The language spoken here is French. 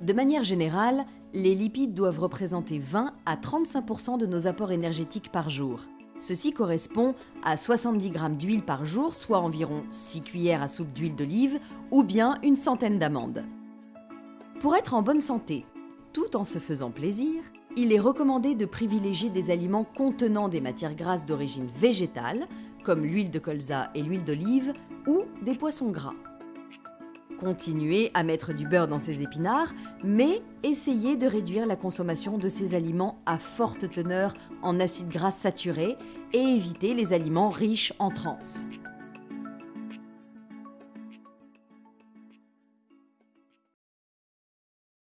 De manière générale, les lipides doivent représenter 20 à 35% de nos apports énergétiques par jour. Ceci correspond à 70 g d'huile par jour, soit environ 6 cuillères à soupe d'huile d'olive ou bien une centaine d'amandes. Pour être en bonne santé, tout en se faisant plaisir, il est recommandé de privilégier des aliments contenant des matières grasses d'origine végétale, comme l'huile de colza et l'huile d'olive, ou des poissons gras. Continuez à mettre du beurre dans ces épinards, mais essayez de réduire la consommation de ces aliments à forte teneur en acides gras saturés et évitez les aliments riches en trans.